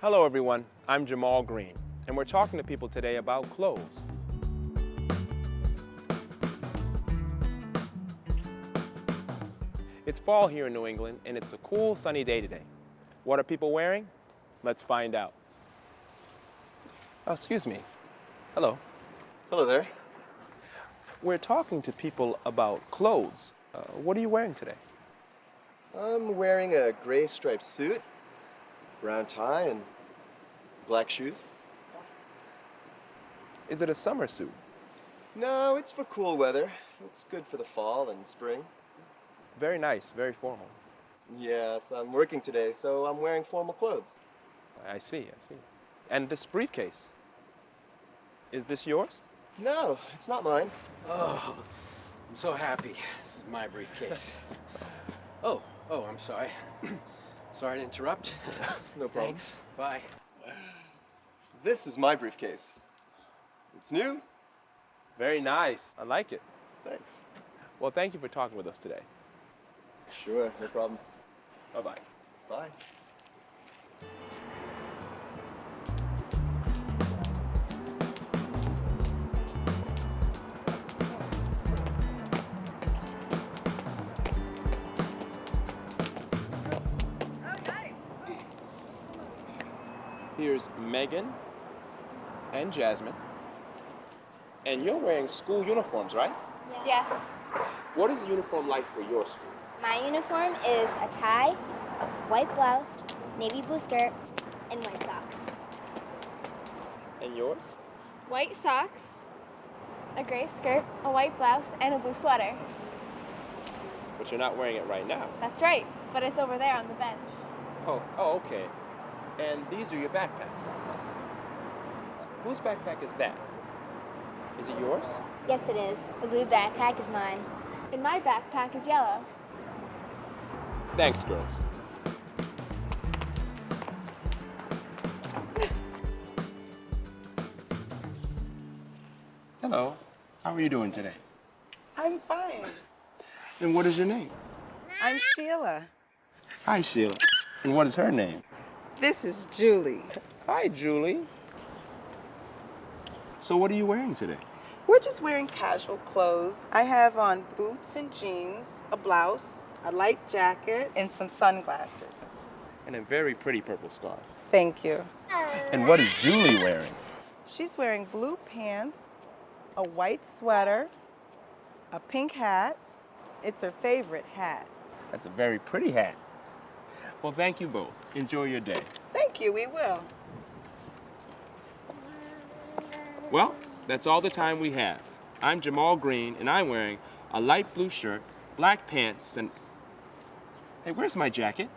Hello everyone, I'm Jamal Green, and we're talking to people today about clothes. It's fall here in New England, and it's a cool, sunny day today. What are people wearing? Let's find out. Oh, excuse me. Hello. Hello there. We're talking to people about clothes. Uh, what are you wearing today? I'm wearing a gray striped suit, brown tie, and black shoes. Is it a summer suit? No, it's for cool weather. It's good for the fall and spring. Very nice, very formal. Yes, I'm working today, so I'm wearing formal clothes. I see, I see. And this briefcase, is this yours? No, it's not mine. Oh, I'm so happy. This is my briefcase. oh, oh, I'm sorry. sorry to interrupt. No problem. Thanks. Bye. This is my briefcase. It's new. Very nice, I like it. Thanks. Well, thank you for talking with us today. Sure, no problem. Bye-bye. Bye. Here's Megan and Jasmine. And you're wearing school uniforms, right? Yes. What is the uniform like for your school? My uniform is a tie, a white blouse, navy blue skirt, and white socks. And yours? white socks, a gray skirt, a white blouse, and a blue sweater. But you're not wearing it right now. That's right, but it's over there on the bench. Oh, oh, okay. And these are your backpacks. Whose backpack is that? Is it yours? Yes, it is. The blue backpack is mine. And my backpack is yellow. Thanks, girls. Hello. How are you doing today? I'm fine. And what is your name? I'm Sheila. Hi, Sheila. And what is her name? This is Julie. Hi, Julie. So what are you wearing today? We're just wearing casual clothes. I have on boots and jeans, a blouse, a light jacket, and some sunglasses. And a very pretty purple scarf. Thank you. And what is Julie wearing? She's wearing blue pants, a white sweater, a pink hat. It's her favorite hat. That's a very pretty hat. Well, thank you both. Enjoy your day. Thank you, we will. Well, that's all the time we have. I'm Jamal Green, and I'm wearing a light blue shirt, black pants, and... Hey, where's my jacket?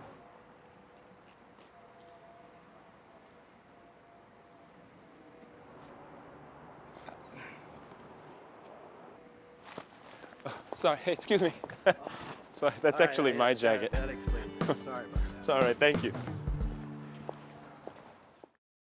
Oh, sorry, excuse me. sorry, that's All right, actually I- my jacket. That explains it. Sorry It's all right, thank you.